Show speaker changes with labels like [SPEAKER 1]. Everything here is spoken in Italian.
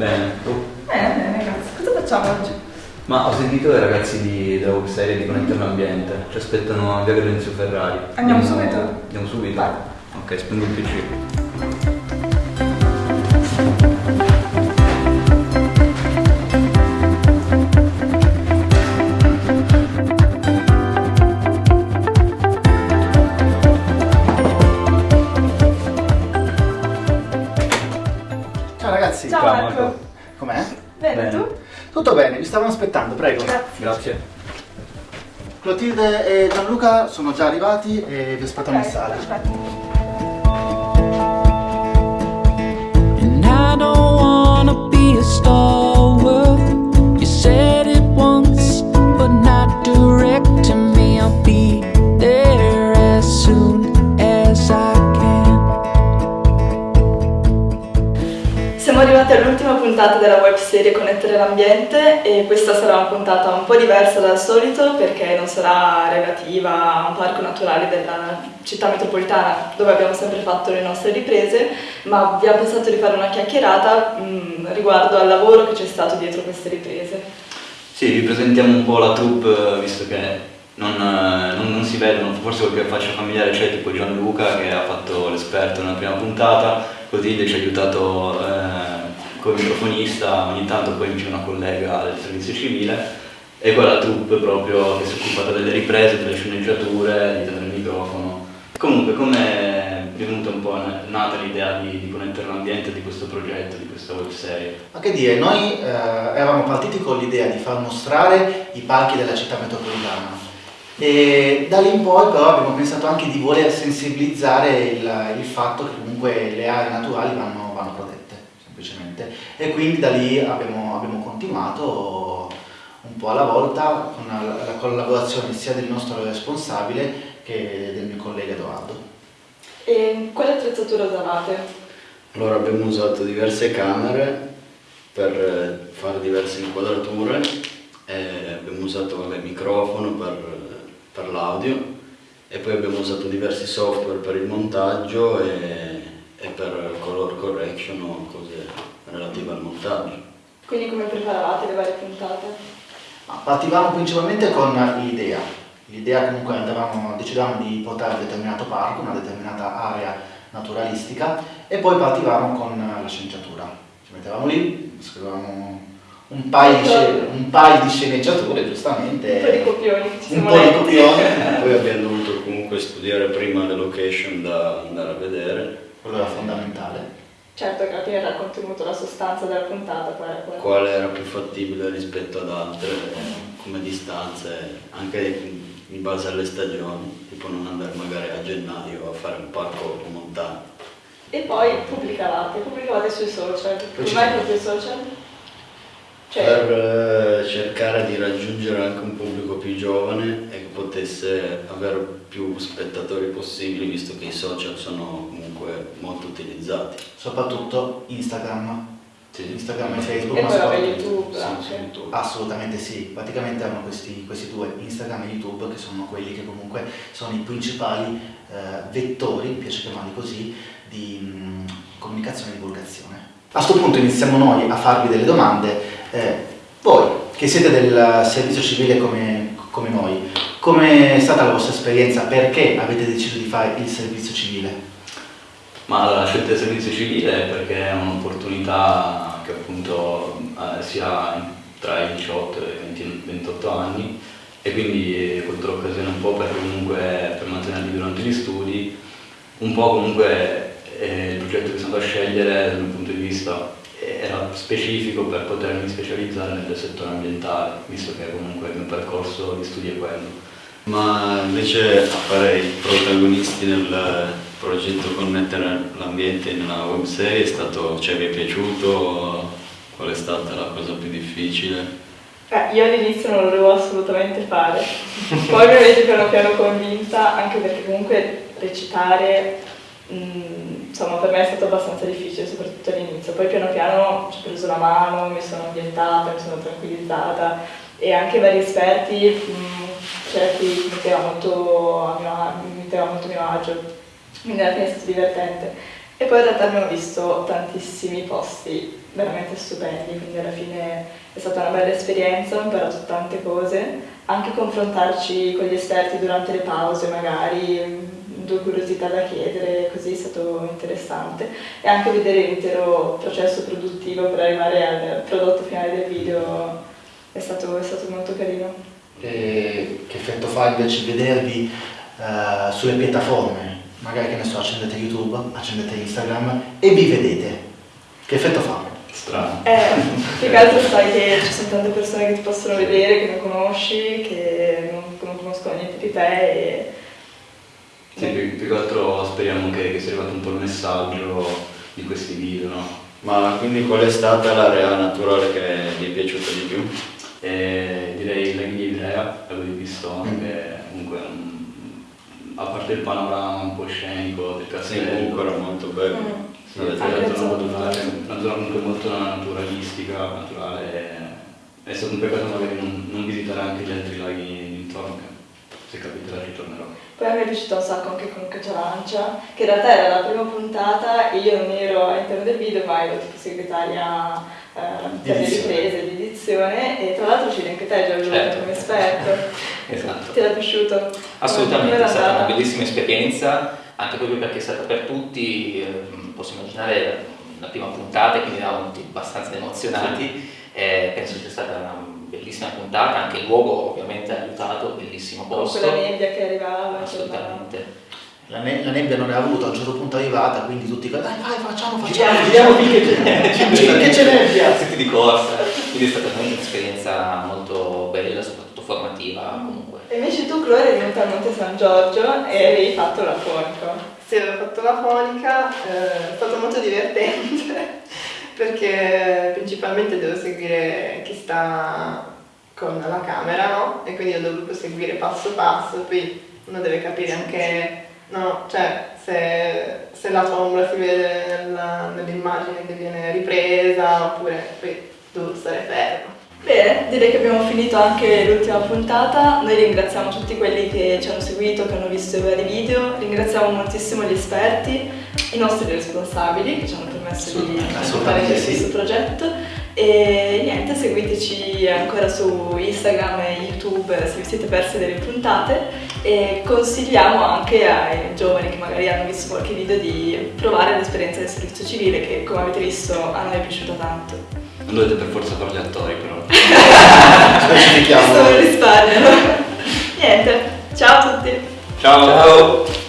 [SPEAKER 1] Bene?
[SPEAKER 2] Tu?
[SPEAKER 1] Bene, bene, grazie. Cosa facciamo oggi?
[SPEAKER 2] Ma ho sentito i ragazzi di, della webserie di Connettere l'Ambiente, ci aspettano a Via Grazio Ferrari.
[SPEAKER 1] Andiamo subito?
[SPEAKER 2] Andiamo subito?
[SPEAKER 1] Vai.
[SPEAKER 2] Ok, spendo il PC.
[SPEAKER 3] Tutto bene, vi stavano aspettando, prego.
[SPEAKER 1] Grazie.
[SPEAKER 2] Grazie.
[SPEAKER 3] Clotilde e Gianluca sono già arrivati e vi aspettano in sala.
[SPEAKER 1] perfetto.
[SPEAKER 4] And I don't wanna be a stalwart.
[SPEAKER 1] Webserie Connettere l'ambiente e questa sarà una puntata un po' diversa dal solito perché non sarà relativa a un parco naturale della città metropolitana dove abbiamo sempre fatto le nostre riprese, ma ha pensato di fare una chiacchierata mh, riguardo al lavoro che c'è stato dietro queste riprese.
[SPEAKER 2] Sì, vi presentiamo un po' la troupe, eh, visto che non, eh, non- non si vedono, forse qualche faccia familiare c'è, tipo Gianluca che ha fatto l'esperto nella prima puntata, Clotilde ci ha aiutato eh, come microfonista, ogni tanto poi c'è una collega del servizio civile, e quella troupe proprio che si è occupata delle riprese, delle sceneggiature, di tenere il microfono. Comunque, come è venuta un po' nata l'idea di, di connettere l'ambiente di questo progetto, di questa webserie?
[SPEAKER 3] Ma che dire, noi eh, eravamo partiti con l'idea di far mostrare i parchi della città metropolitana e da lì in poi però abbiamo pensato anche di voler sensibilizzare il, il fatto che comunque le aree naturali vanno, vanno protette, semplicemente. E quindi da lì abbiamo, abbiamo continuato un po' alla volta con la, la collaborazione sia del nostro responsabile che del mio collega Edoardo.
[SPEAKER 1] E quale attrezzatura usavate?
[SPEAKER 5] Allora abbiamo usato diverse camere per eh, fare diverse inquadrature, e abbiamo usato vabbè, microfono per, per l'audio e poi abbiamo usato diversi software per il montaggio e, e per color correction o cose relative al montaggio.
[SPEAKER 1] Quindi come preparavate le varie puntate?
[SPEAKER 3] Partivamo principalmente con l'idea. L'idea comunque andavamo, decidevamo di portare un determinato parco, una determinata area naturalistica e poi partivamo con la sceneggiatura. Ci mettevamo lì, scrivevamo un paio di, un paio di sceneggiature, giustamente.
[SPEAKER 1] Un po' di copioni
[SPEAKER 3] Un po' di copioni.
[SPEAKER 5] Poi abbiamo dovuto comunque studiare prima le location da andare a vedere,
[SPEAKER 3] Quello era fondamentale.
[SPEAKER 1] Certo era il contenuto, la sostanza della puntata, poi era quella.
[SPEAKER 5] quale era più fattibile rispetto ad altre eh, come distanze, anche in base alle stagioni, tipo non andare magari a gennaio a fare un parco in montagna.
[SPEAKER 1] E poi pubblicavate, pubblicavate sui social. Come mai
[SPEAKER 3] siamo.
[SPEAKER 1] proprio social? Cioè,
[SPEAKER 5] Per eh, cercare di raggiungere anche un pubblico più giovane e che potesse avere più spettatori possibili, visto che i social sono comunque molto utilizzati.
[SPEAKER 3] Soprattutto Instagram. Instagram e Facebook.
[SPEAKER 1] e
[SPEAKER 3] ma
[SPEAKER 1] poi YouTube
[SPEAKER 5] Sì,
[SPEAKER 1] anche.
[SPEAKER 5] su YouTube.
[SPEAKER 3] Assolutamente sì, praticamente erano questi, questi due, Instagram e YouTube, che sono quelli che comunque sono i principali eh, vettori, mi piace chiamarli così, di mm, comunicazione e divulgazione. A questo punto iniziamo noi a farvi delle domande. Eh, voi, che siete del servizio civile come, come noi, com'è stata la vostra esperienza? Perché avete deciso di fare il servizio civile?
[SPEAKER 2] Ma la scelta del servizio civile è perché è un'opportunità che appunto eh, si ha tra i 18 e i 20 28 anni e quindi colto l'occasione un po' per comunque per mantenerli durante gli studi, un po' comunque eh, il progetto che sono andato a scegliere dal mio punto di vista era specifico per potermi specializzare nel settore ambientale, visto che comunque il mio percorso di studi è quello.
[SPEAKER 5] Ma invece a fare i protagonisti nel progetto Connettere l'ambiente nella webserie è stato, cioè vi è piaciuto? Qual è stata la cosa più difficile?
[SPEAKER 1] Eh, io all'inizio non lo volevo assolutamente fare, poi mi avete piano piano convinta, anche perché comunque recitare, mm, insomma, per me è stato abbastanza difficile, soprattutto all'inizio. Poi piano piano ci ho preso la mano, mi sono ambientata, mi sono tranquillizzata e anche vari esperti, a- mi metteva molto a mio agio, quindi alla fine è stato divertente. E poi in realtà abbiamo visto tantissimi posti veramente stupendi, quindi alla fine è stata una bella esperienza, ho imparato tante cose, anche confrontarci con gli esperti durante le pause magari, due curiosità da chiedere, così è stato interessante e anche vedere l'intero processo produttivo per arrivare al prodotto finale del video è stato, è stato molto carino.
[SPEAKER 3] E che effetto fa invece vedervi eh, sulle piattaforme? Magari che ne so, accendete YouTube, accendete Instagram e vi vedete. Che effetto fa?
[SPEAKER 2] Strano.
[SPEAKER 1] Eh, più che altro sai che ci sono tante persone che ti possono vedere, che non conosci, che non, non conoscono niente di te e...
[SPEAKER 2] Sì, più, più che altro speriamo che, che sia arrivato un po' il messaggio di questi video, no?
[SPEAKER 5] Ma quindi qual è stata l'area naturale che vi è piaciuta di più?
[SPEAKER 2] E direi la Ghiglia Ivrea, l'avevo visto anche comunque un- a parte il panorama un po' scenico del
[SPEAKER 5] Sì,
[SPEAKER 2] castello,
[SPEAKER 5] comunque era molto bello.
[SPEAKER 1] Mm.
[SPEAKER 2] Sì,
[SPEAKER 1] Anche
[SPEAKER 2] una zona naturale, una zona comunque molto naturalistica, naturale. È stato un peccato magari non, non visitare anche gli altri laghi intorno, che se capiterà ci tornerò.
[SPEAKER 1] Poi a me è piaciuto un sacco anche con Caccialancia, che in realtà era la prima puntata e io non ero all'interno del video, ma ero tipo segretaria eh,
[SPEAKER 3] Edizione.
[SPEAKER 1] riprese di edizione e tra l'altro c'eri anche te Giorgio
[SPEAKER 6] Certo.
[SPEAKER 1] come esperto.
[SPEAKER 6] Esatto.
[SPEAKER 1] Ti era piaciuto?
[SPEAKER 6] Assolutamente, è stata una bellissima esperienza, anche proprio perché è stata per tutti, eh, posso immaginare la prima puntata, quindi eravamo abbastanza emozionati, eh, penso sia stata una bellissima puntata, anche il luogo ovviamente ha aiutato, bellissimo
[SPEAKER 1] Con
[SPEAKER 6] posto.
[SPEAKER 1] quella nebbia che arrivava.
[SPEAKER 6] Assolutamente.
[SPEAKER 3] La, ne- la nebbia non era avuta, a un certo punto è arrivata, quindi tutti dai vai facciamo, facciamo, giriamo finché c'è, nebbia.
[SPEAKER 6] Tutti di corsa, quindi è stata un'esperienza molto bella, soprattutto formativa comunque.
[SPEAKER 1] E invece tu, Chloe, eri venuta a Monte San Giorgio e avevi fatto la fonica.
[SPEAKER 7] Sì, avevo fatto la fonica, eh, è stato molto divertente perché principalmente devo seguire chi sta con la camera, no? E quindi ho dovuto seguire passo passo, poi uno deve capire anche, no, cioè se, se la tua ombra si vede nell'immagine che viene ripresa oppure poi devo stare fermo.
[SPEAKER 1] Bene, direi che abbiamo finito anche l'ultima puntata. Noi ringraziamo tutti quelli che ci hanno seguito, che hanno visto i vari video. Ringraziamo moltissimo gli esperti, i nostri responsabili che ci hanno permesso di
[SPEAKER 3] assolutamente sì.
[SPEAKER 1] questo progetto. E niente, seguiteci ancora su Instagram e YouTube se vi siete persi delle puntate e consigliamo anche ai giovani che magari hanno visto qualche video di provare l'esperienza del servizio civile che come avete visto a noi è piaciuta tanto.
[SPEAKER 2] Non dovete per forza fare gli attori però.
[SPEAKER 3] Specifichiamo.
[SPEAKER 1] Lo risparmio. Niente, ciao a tutti.
[SPEAKER 6] Ciao!